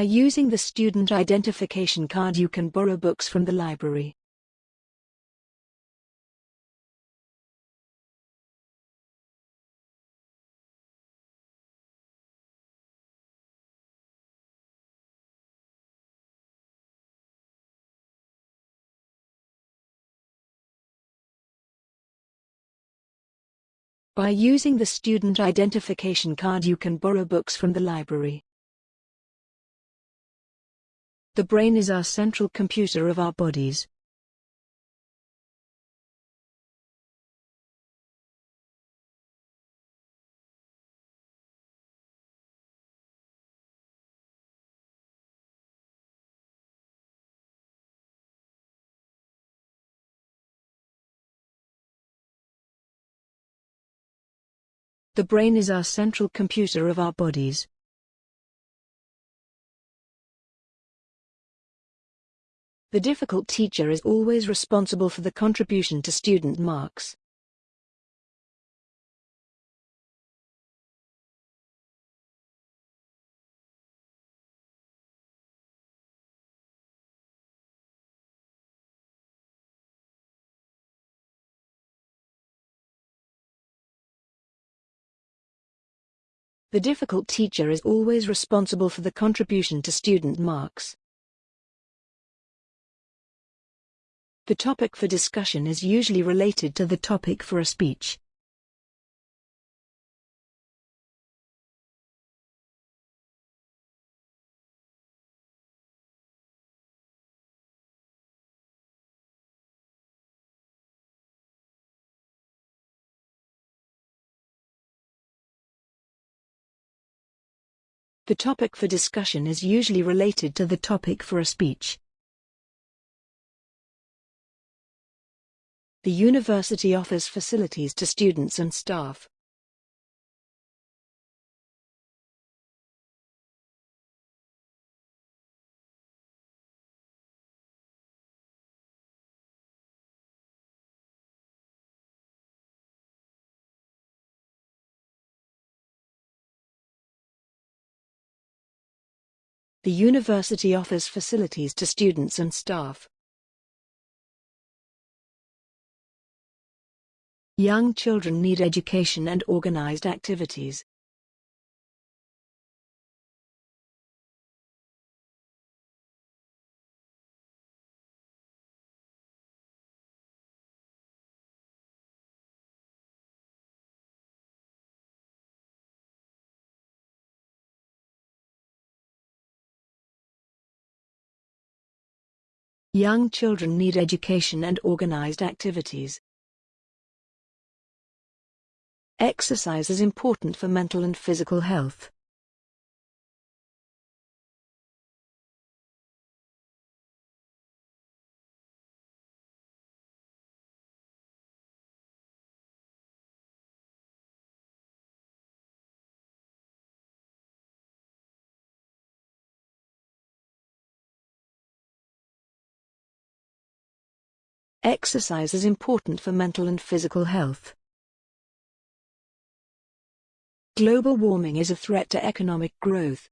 By using the student identification card you can borrow books from the library. By using the student identification card you can borrow books from the library. The brain is our central computer of our bodies. The brain is our central computer of our bodies. The difficult teacher is always responsible for the contribution to student marks. The difficult teacher is always responsible for the contribution to student marks. The topic for discussion is usually related to the topic for a speech. The topic for discussion is usually related to the topic for a speech. The university offers facilities to students and staff. The university offers facilities to students and staff. Young children need education and organized activities. Young children need education and organized activities. Exercise is important for mental and physical health. Exercise is important for mental and physical health. Global warming is a threat to economic growth.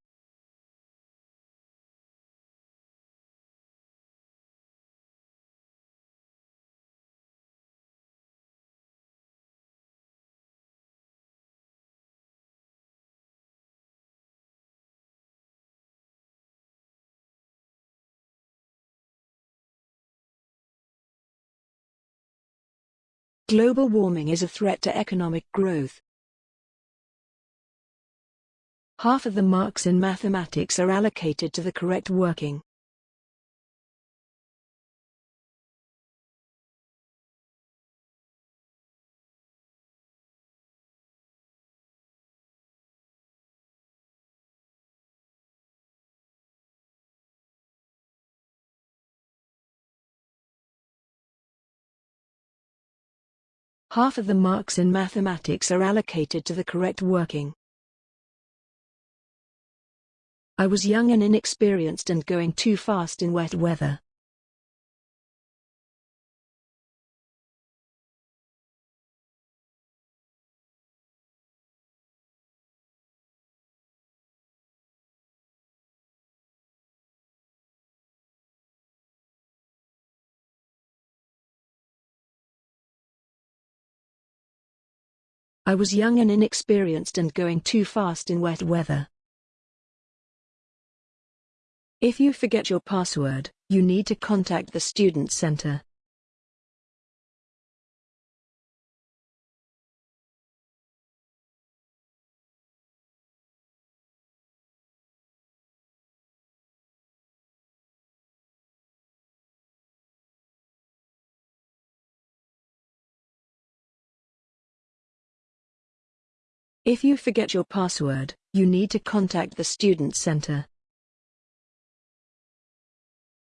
Global warming is a threat to economic growth. Half of the marks in mathematics are allocated to the correct working. Half of the marks in mathematics are allocated to the correct working. I was young and inexperienced and going too fast in wet weather. I was young and inexperienced and going too fast in wet weather. If you forget your password, you need to contact the student center. If you forget your password, you need to contact the student center.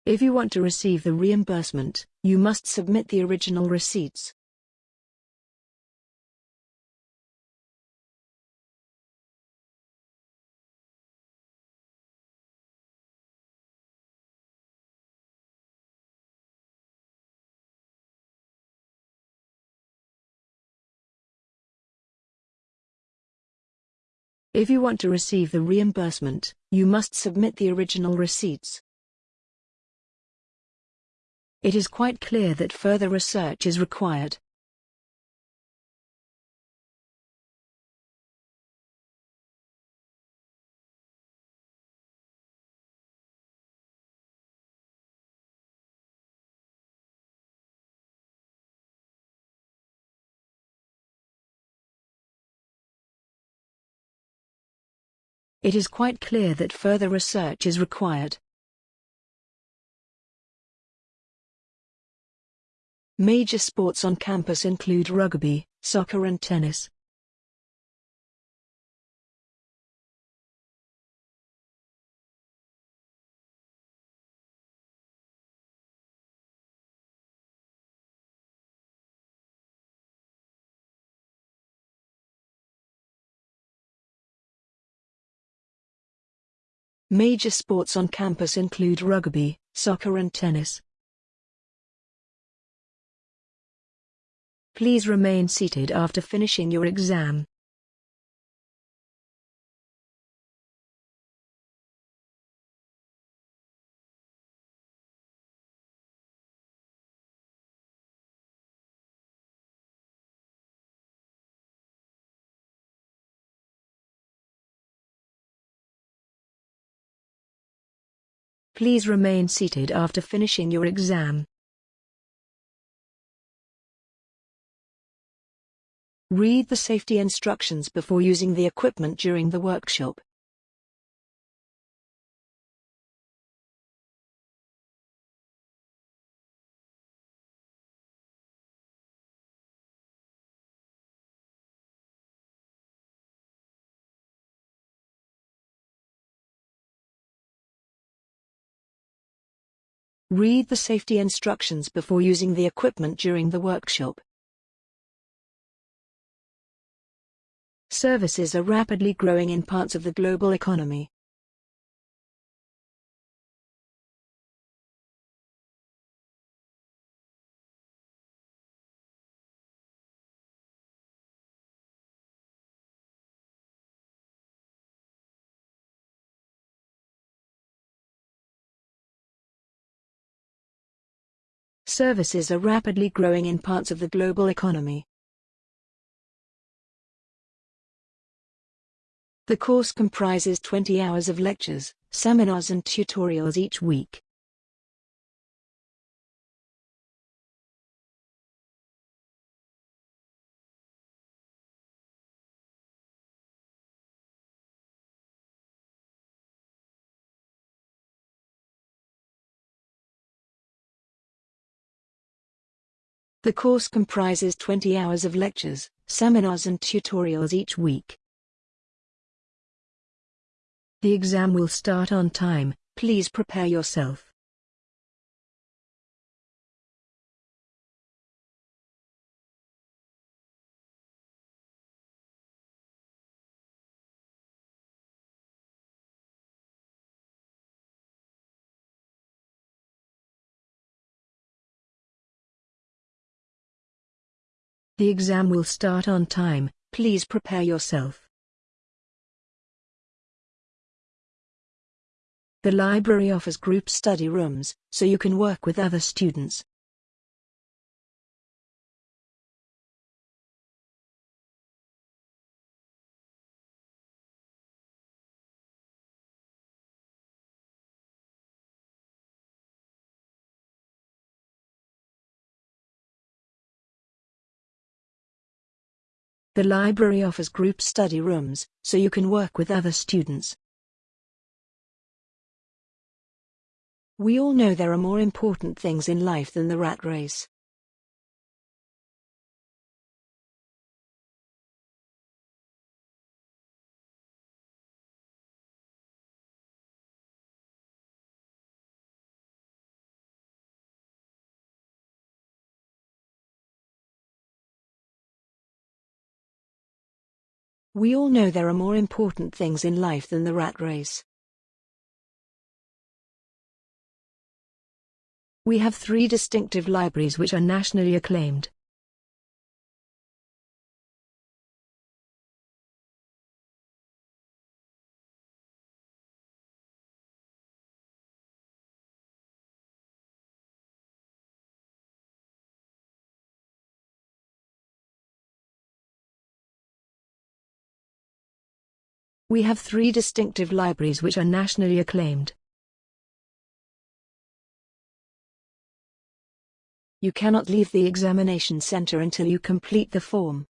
If you want to receive the reimbursement, you must submit the original receipts. If you want to receive the reimbursement, you must submit the original receipts. It is quite clear that further research is required. It is quite clear that further research is required. Major sports on campus include rugby, soccer and tennis. Major sports on campus include rugby, soccer and tennis. Please remain seated after finishing your exam. Please remain seated after finishing your exam. Read the safety instructions before using the equipment during the workshop. Read the safety instructions before using the equipment during the workshop. Services are rapidly growing in parts of the global economy. Services are rapidly growing in parts of the global economy. The course comprises 20 hours of lectures, seminars and tutorials each week. The course comprises 20 hours of lectures, seminars and tutorials each week. The exam will start on time, please prepare yourself. The exam will start on time, please prepare yourself. The library offers group study rooms, so you can work with other students. The library offers group study rooms, so you can work with other students. We all know there are more important things in life than the rat race. We all know there are more important things in life than the rat race. We have three distinctive libraries which are nationally acclaimed. We have three distinctive libraries which are nationally acclaimed. You cannot leave the examination center until you complete the form.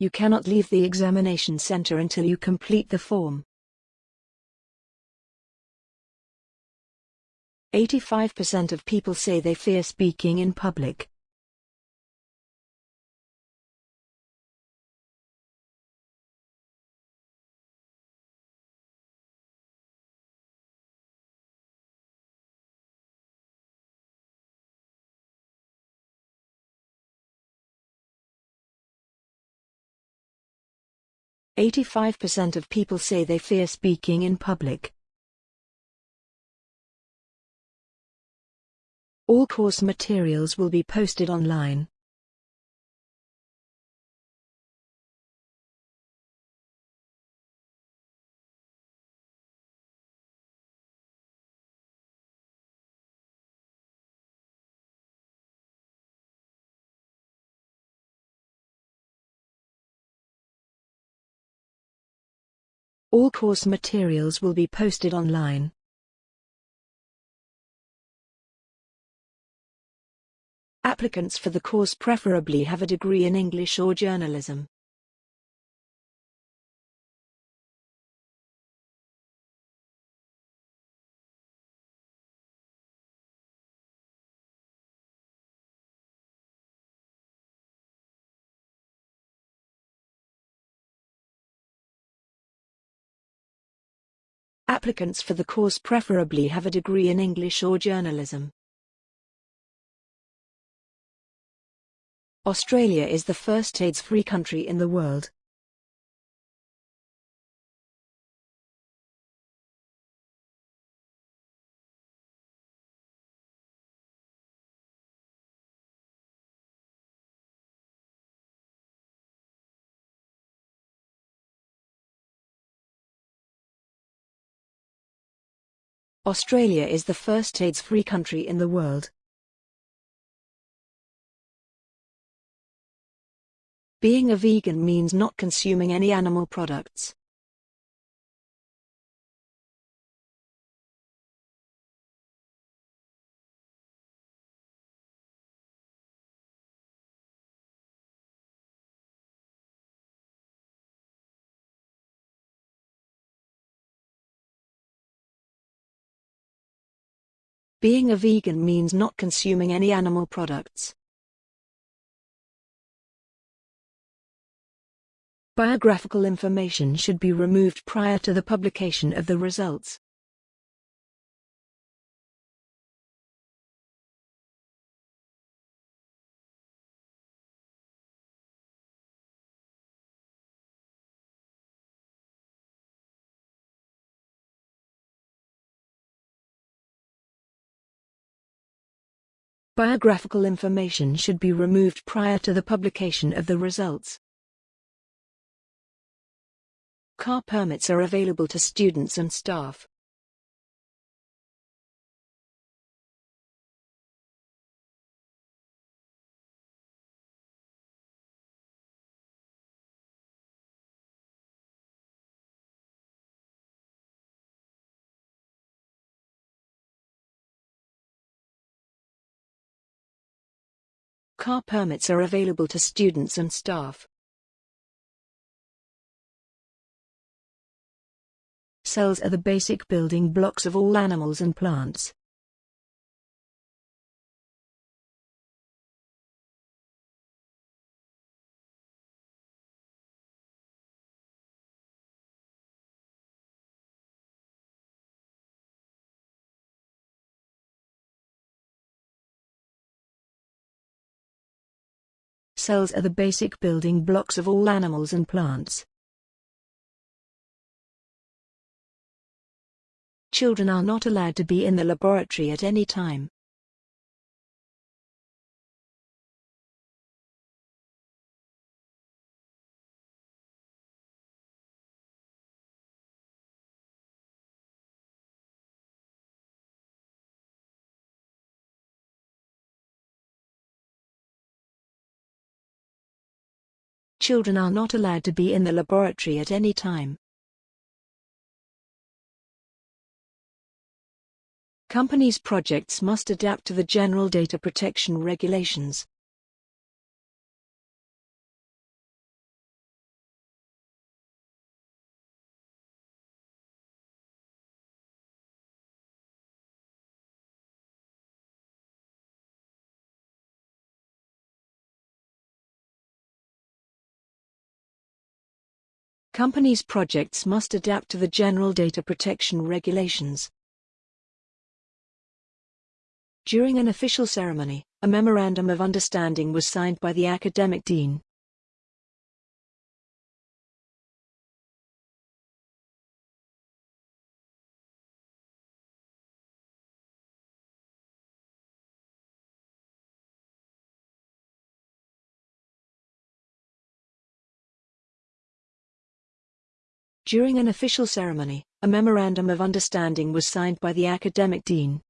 You cannot leave the examination center until you complete the form. 85% of people say they fear speaking in public. Eighty-five percent of people say they fear speaking in public. All course materials will be posted online. All course materials will be posted online. Applicants for the course preferably have a degree in English or journalism. Applicants for the course preferably have a degree in English or journalism. Australia is the first AIDS-free country in the world. Australia is the first AIDS-free country in the world. Being a vegan means not consuming any animal products. Being a vegan means not consuming any animal products. Biographical information should be removed prior to the publication of the results. Biographical information should be removed prior to the publication of the results. Car permits are available to students and staff. Car permits are available to students and staff. Cells are the basic building blocks of all animals and plants. Cells are the basic building blocks of all animals and plants. Children are not allowed to be in the laboratory at any time. Children are not allowed to be in the laboratory at any time. Companies' projects must adapt to the General Data Protection Regulations. Companies' projects must adapt to the General Data Protection Regulations. During an official ceremony, a Memorandum of Understanding was signed by the academic dean. During an official ceremony, a Memorandum of Understanding was signed by the academic dean.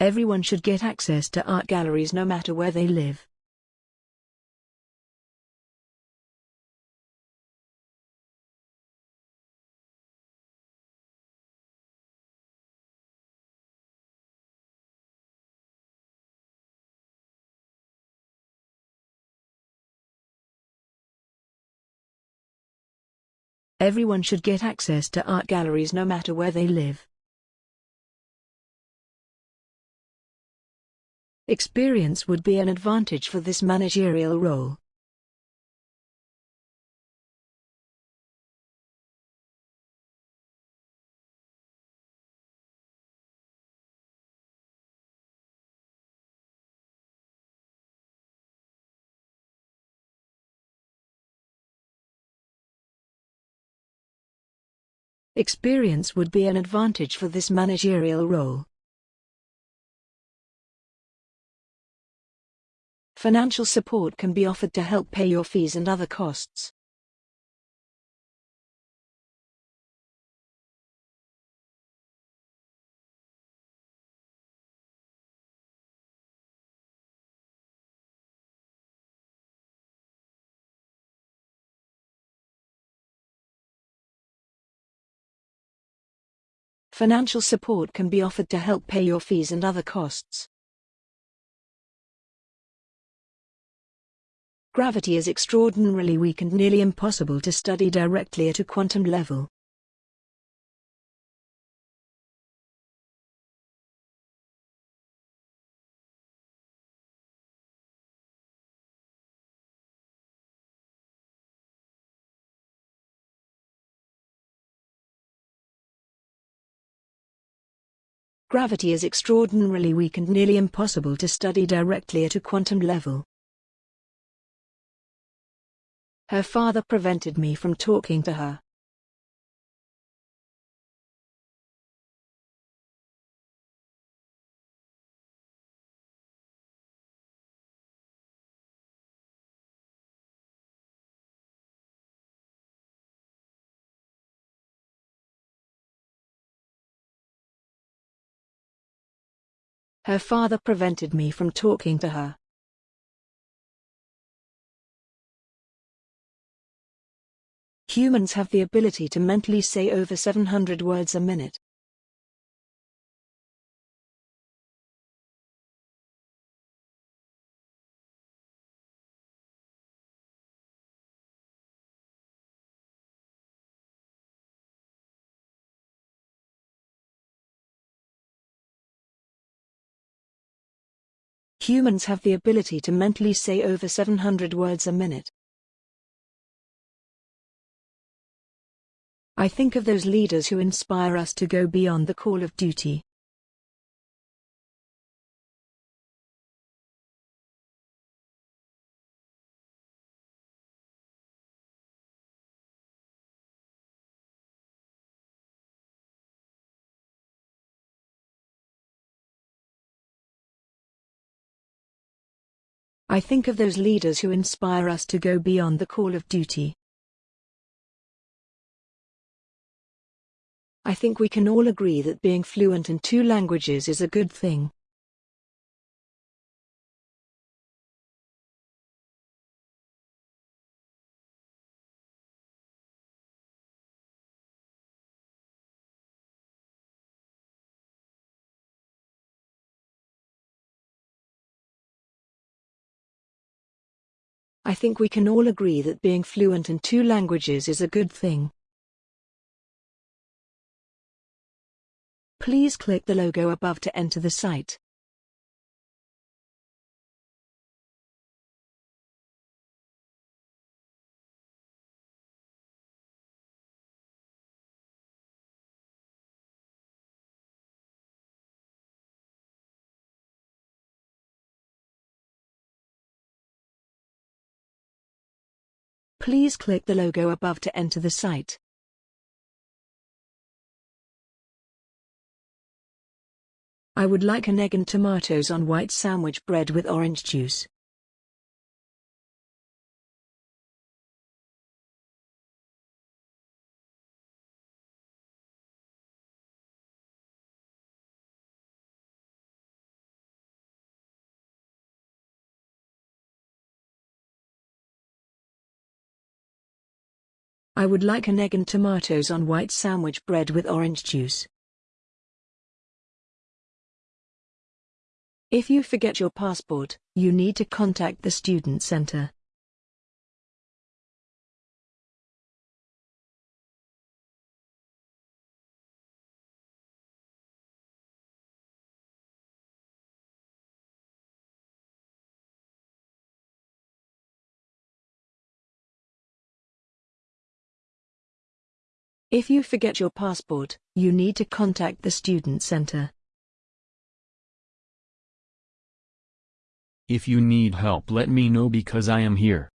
Everyone should get access to art galleries no matter where they live. Everyone should get access to art galleries no matter where they live. Experience would be an advantage for this managerial role. Experience would be an advantage for this managerial role. Financial support can be offered to help pay your fees and other costs. Financial support can be offered to help pay your fees and other costs. Gravity is extraordinarily weak and nearly impossible to study directly at a quantum level. Gravity is extraordinarily weak and nearly impossible to study directly at a quantum level. Her father prevented me from talking to her. Her father prevented me from talking to her. Humans have the ability to mentally say over 700 words a minute. Humans have the ability to mentally say over 700 words a minute. I think of those leaders who inspire us to go beyond the call of duty. I think of those leaders who inspire us to go beyond the call of duty. I think we can all agree that being fluent in two languages is a good thing. I think we can all agree that being fluent in two languages is a good thing. Please click the logo above to enter the site. Please click the logo above to enter the site. I would like an egg and tomatoes on white sandwich bread with orange juice. I would like an egg and tomatoes on white sandwich bread with orange juice. If you forget your passport, you need to contact the student center. If you forget your passport, you need to contact the student center. If you need help let me know because I am here.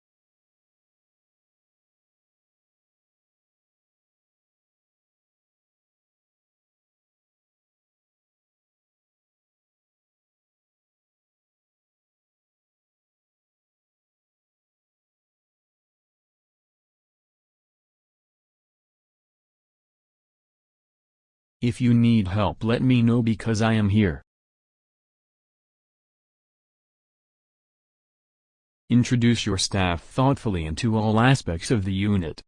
If you need help let me know because I am here. Introduce your staff thoughtfully into all aspects of the unit.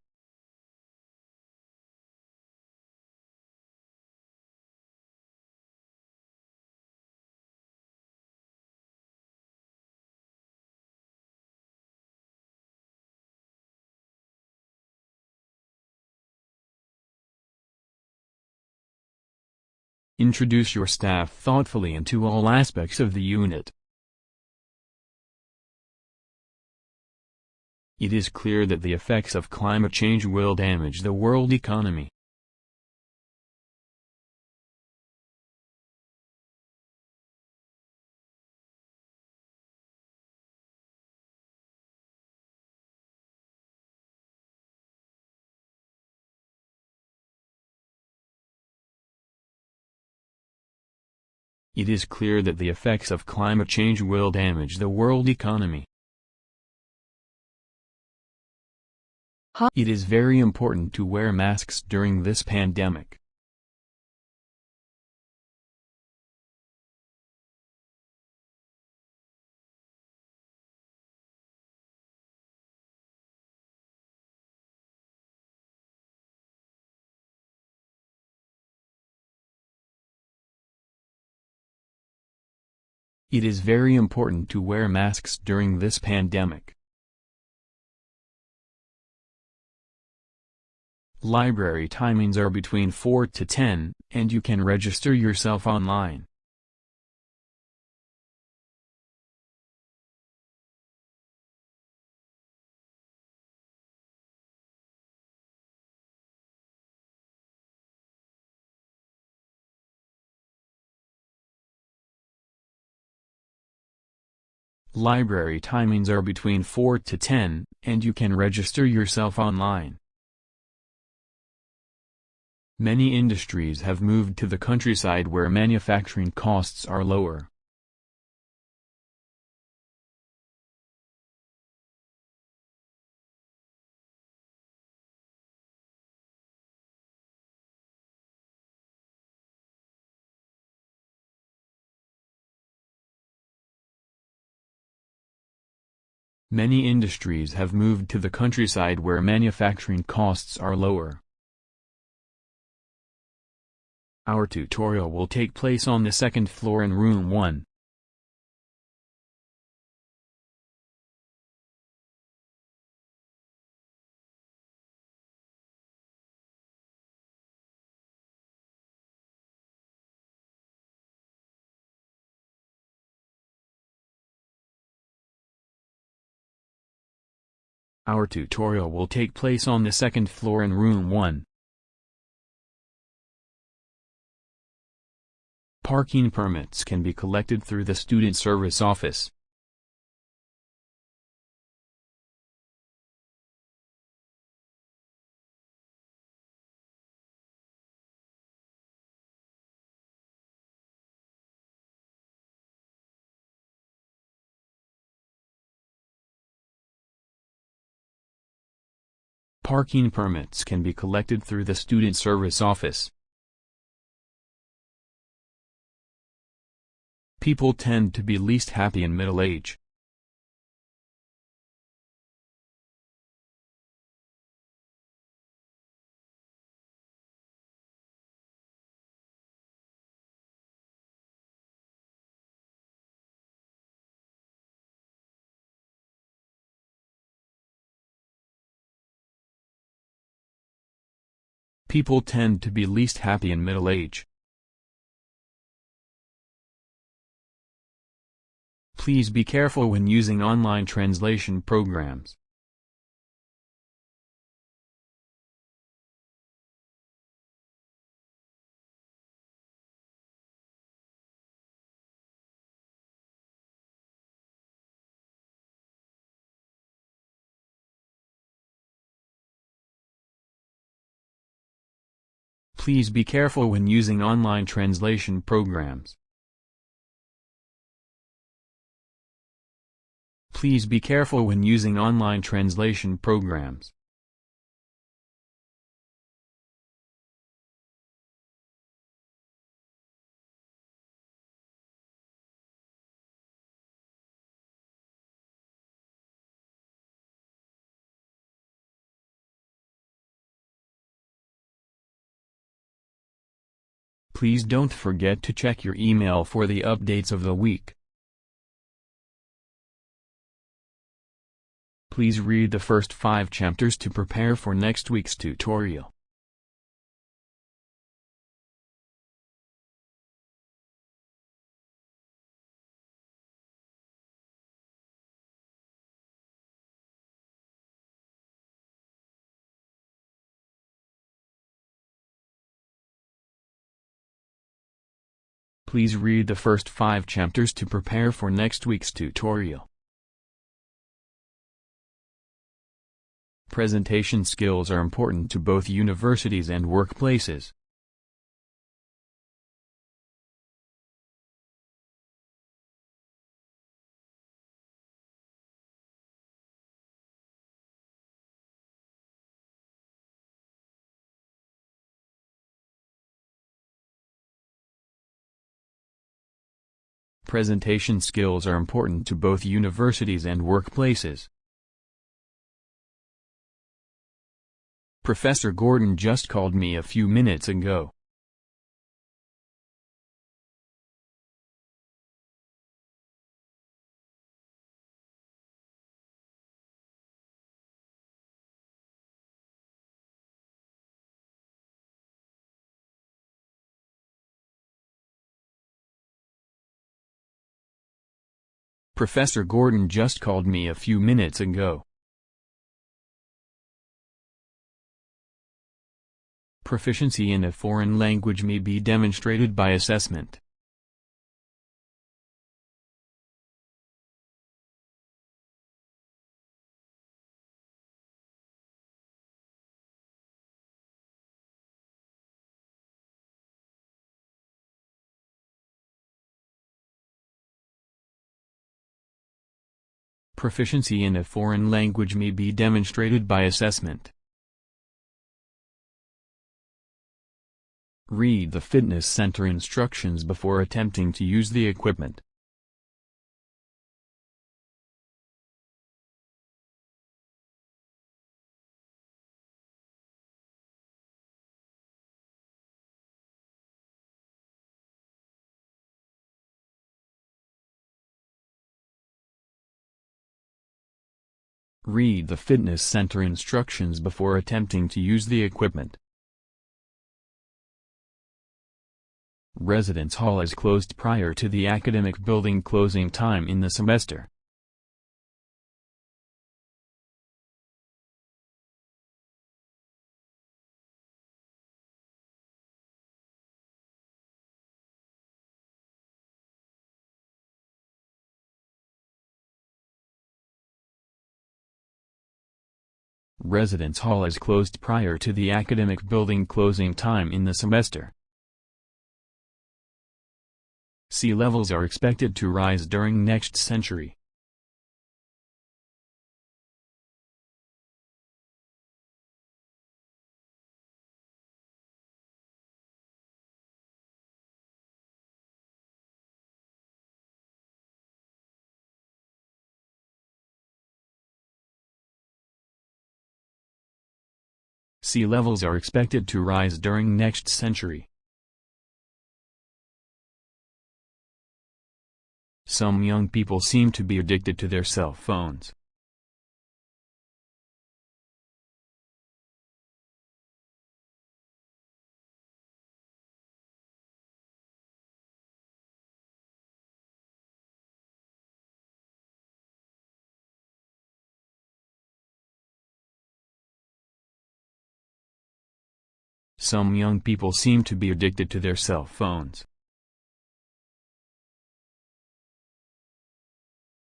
Introduce your staff thoughtfully into all aspects of the unit. It is clear that the effects of climate change will damage the world economy. It is clear that the effects of climate change will damage the world economy. It is very important to wear masks during this pandemic. It is very important to wear masks during this pandemic. Library timings are between 4 to 10, and you can register yourself online. Library timings are between 4 to 10, and you can register yourself online. Many industries have moved to the countryside where manufacturing costs are lower. Many industries have moved to the countryside where manufacturing costs are lower. Our tutorial will take place on the second floor in room 1. Our tutorial will take place on the second floor in room 1. Parking permits can be collected through the Student Service Office. Parking permits can be collected through the Student Service Office. People tend to be least happy in middle age. People tend to be least happy in middle age. Please be careful when using online translation programs. Please be careful when using online translation programs. Please be careful when using online translation programs. Please don't forget to check your email for the updates of the week. Please read the first five chapters to prepare for next week's tutorial. Please read the first five chapters to prepare for next week's tutorial. Presentation skills are important to both universities and workplaces. Presentation skills are important to both universities and workplaces. Professor Gordon just called me a few minutes ago. Professor Gordon just called me a few minutes ago. proficiency in a foreign language may be demonstrated by assessment. Proficiency in a foreign language may be demonstrated by assessment. Read the fitness center instructions before attempting to use the equipment. Read the fitness center instructions before attempting to use the equipment. Residence hall is closed prior to the academic building closing time in the semester. Residence hall is closed prior to the academic building closing time in the semester. Sea levels are expected to rise during next century. Sea levels are expected to rise during next century. Some young people seem to be addicted to their cell phones. Some young people seem to be addicted to their cell phones.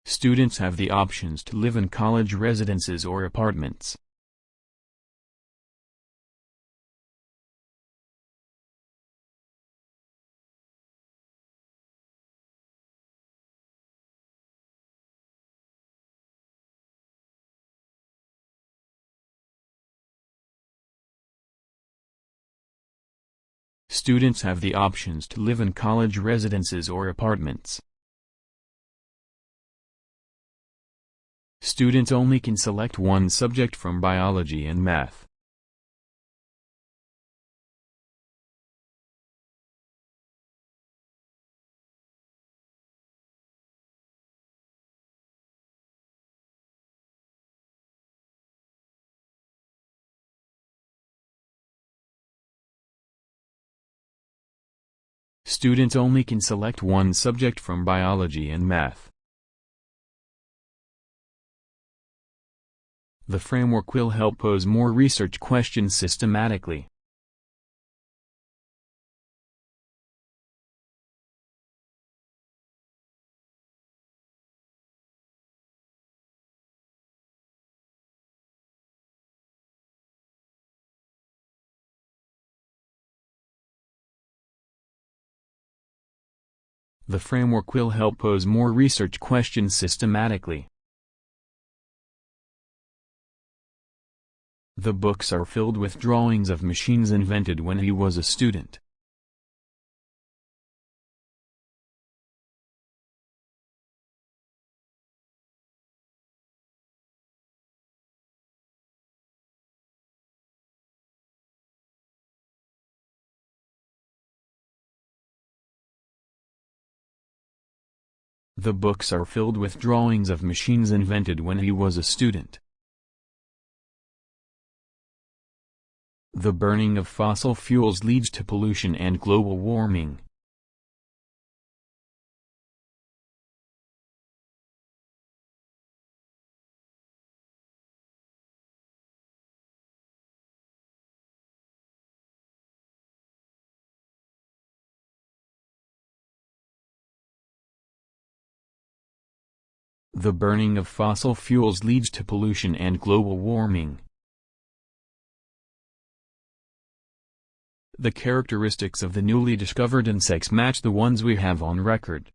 Students have the options to live in college residences or apartments. Students have the options to live in college residences or apartments. Students only can select one subject from biology and math. Students only can select one subject from biology and math. The framework will help pose more research questions systematically. The framework will help pose more research questions systematically. The books are filled with drawings of machines invented when he was a student. The books are filled with drawings of machines invented when he was a student. The burning of fossil fuels leads to pollution and global warming. The burning of fossil fuels leads to pollution and global warming. The characteristics of the newly discovered insects match the ones we have on record.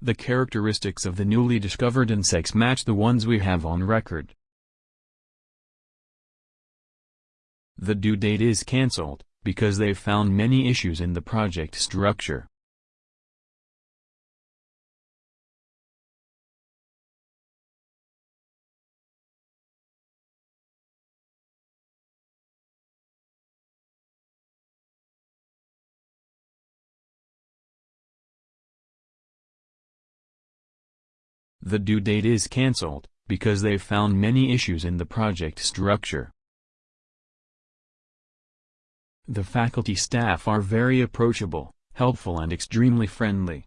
The characteristics of the newly discovered insects match the ones we have on record. The due date is cancelled, because they've found many issues in the project structure. The due date is cancelled, because they've found many issues in the project structure. The faculty staff are very approachable, helpful and extremely friendly.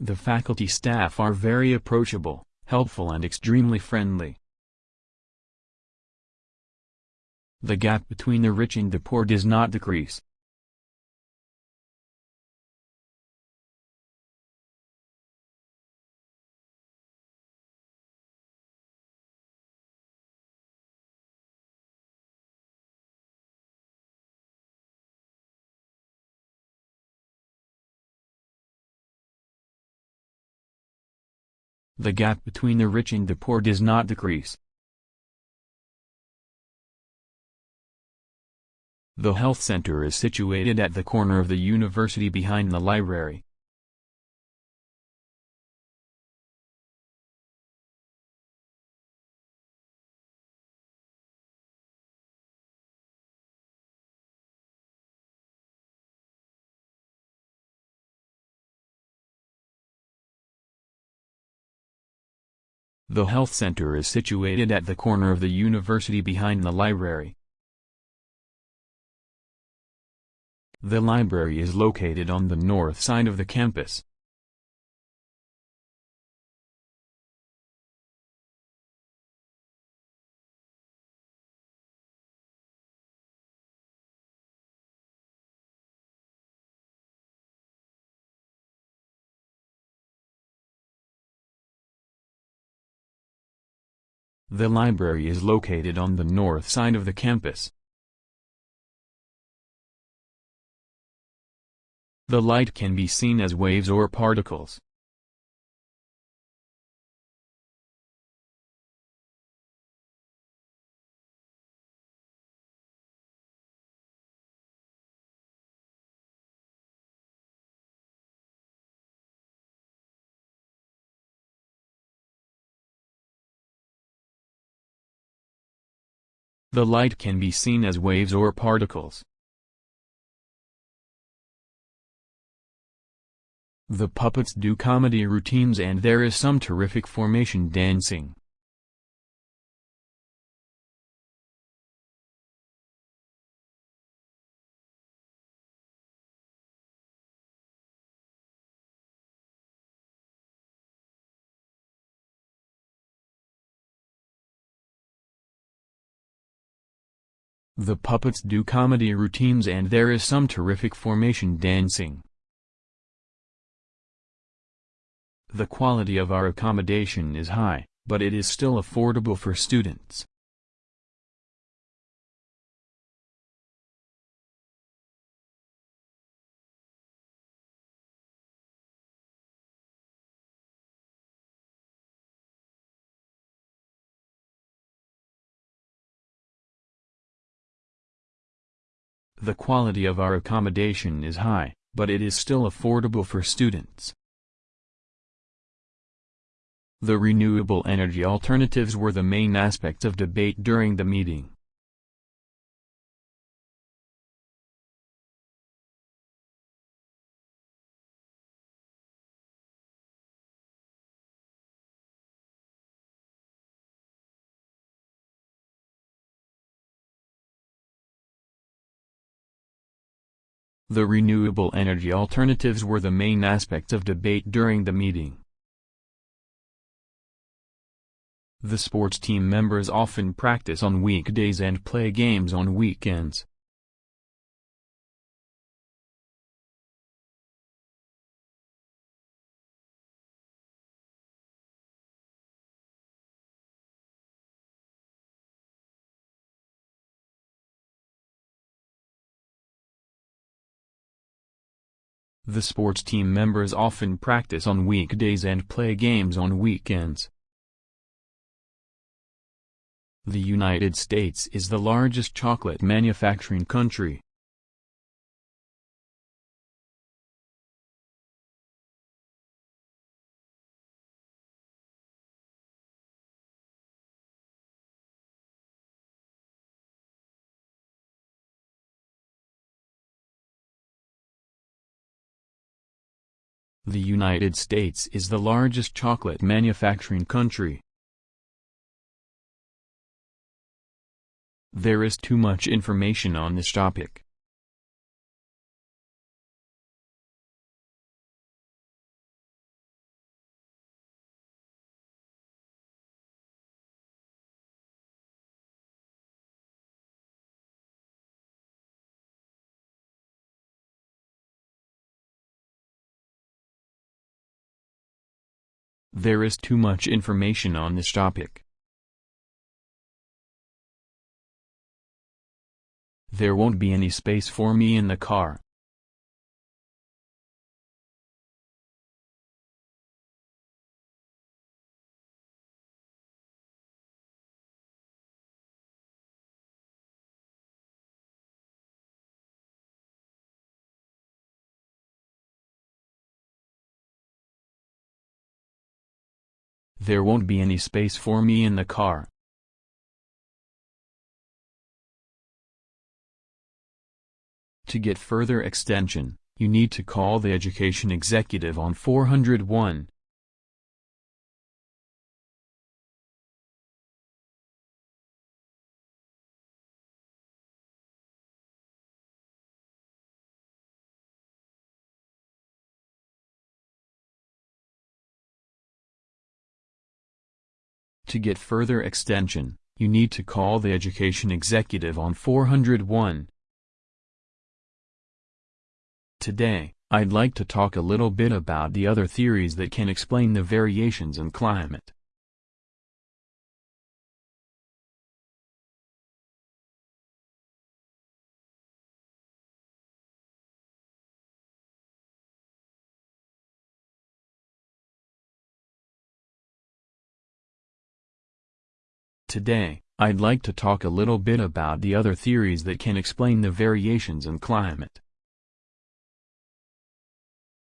The faculty staff are very approachable, helpful and extremely friendly. The gap between the rich and the poor does not decrease. The gap between the rich and the poor does not decrease. The health center is situated at the corner of the university behind the library. The health center is situated at the corner of the university behind the library. The library is located on the north side of the campus. The library is located on the north side of the campus. The light can be seen as waves or particles. The light can be seen as waves or particles. The puppets do comedy routines and there is some terrific formation dancing. The puppets do comedy routines and there is some terrific formation dancing. The quality of our accommodation is high, but it is still affordable for students. The quality of our accommodation is high, but it is still affordable for students. The renewable energy alternatives were the main aspects of debate during the meeting. The renewable energy alternatives were the main aspects of debate during the meeting. The sports team members often practice on weekdays and play games on weekends. The sports team members often practice on weekdays and play games on weekends. The United States is the largest chocolate manufacturing country. The United States is the largest chocolate manufacturing country. There is too much information on this topic. There is too much information on this topic. There won't be any space for me in the car. There won't be any space for me in the car. To get further extension, you need to call the education executive on 401. To get further extension, you need to call the education executive on 401. Today, I'd like to talk a little bit about the other theories that can explain the variations in climate. Today, I'd like to talk a little bit about the other theories that can explain the variations in climate.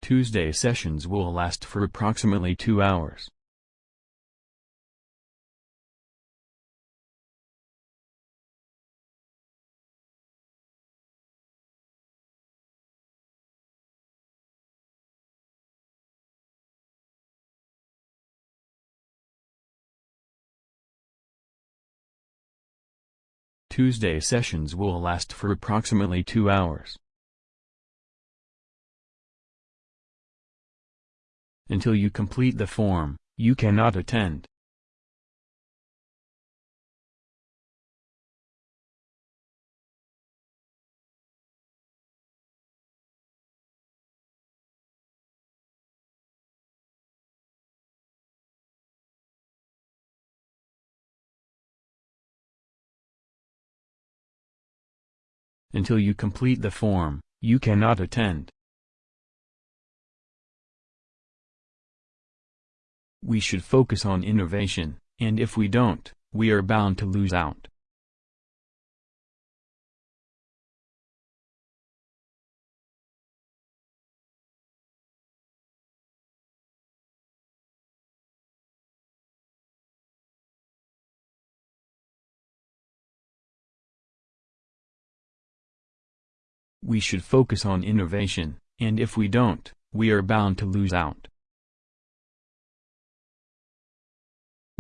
Tuesday sessions will last for approximately two hours. Tuesday sessions will last for approximately two hours. Until you complete the form, you cannot attend. Until you complete the form, you cannot attend. We should focus on innovation, and if we don't, we are bound to lose out. We should focus on innovation, and if we don't, we are bound to lose out.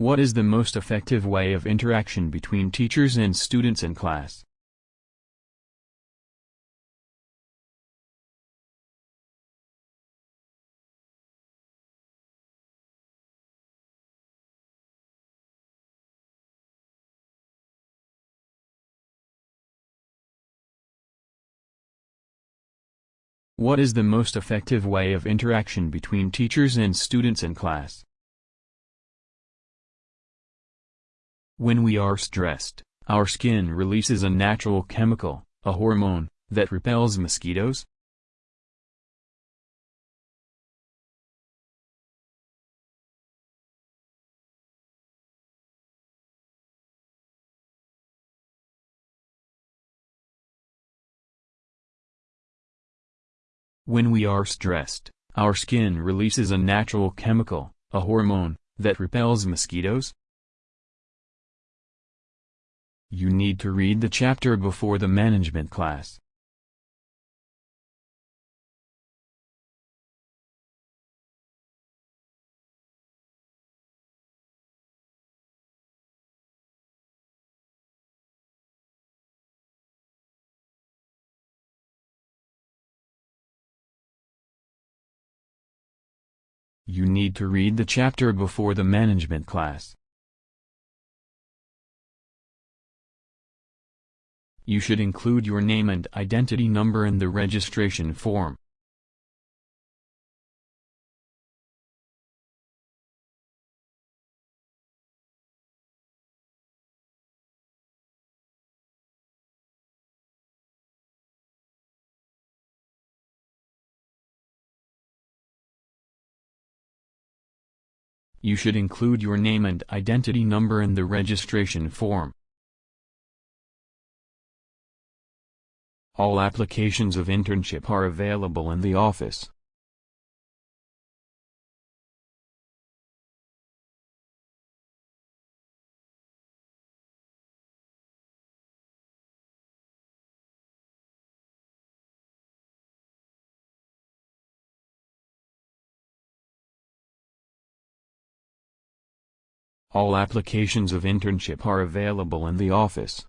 What is the most effective way of interaction between teachers and students in class? What is the most effective way of interaction between teachers and students in class? When we are stressed, our skin releases a natural chemical, a hormone, that repels mosquitoes? When we are stressed, our skin releases a natural chemical, a hormone, that repels mosquitoes? You need to read the chapter before the management class. You need to read the chapter before the management class. You should include your name and identity number in the registration form. You should include your name and identity number in the registration form. All applications of internship are available in the office. All applications of internship are available in the office.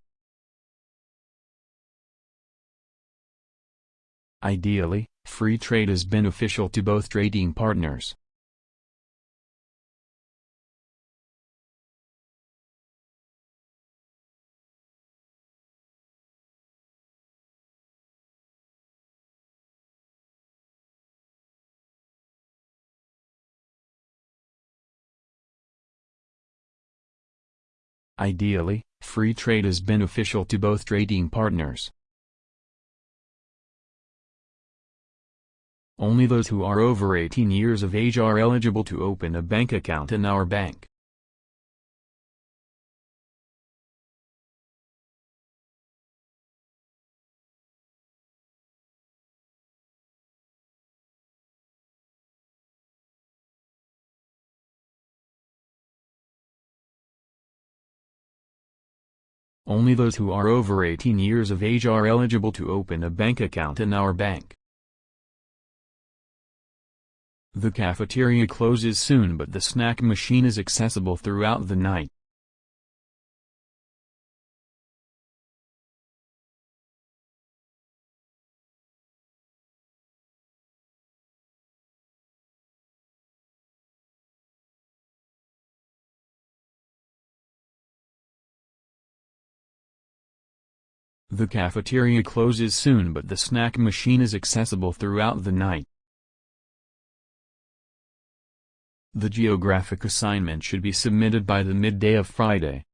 Ideally, free trade is beneficial to both trading partners. Ideally, free trade is beneficial to both trading partners. Only those who are over 18 years of age are eligible to open a bank account in our bank. Only those who are over 18 years of age are eligible to open a bank account in our bank. The cafeteria closes soon but the snack machine is accessible throughout the night. The cafeteria closes soon but the snack machine is accessible throughout the night. The geographic assignment should be submitted by the midday of Friday.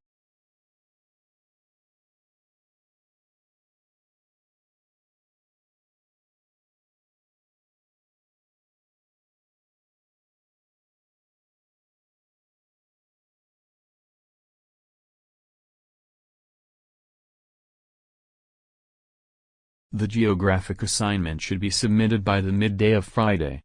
The geographic assignment should be submitted by the midday of Friday.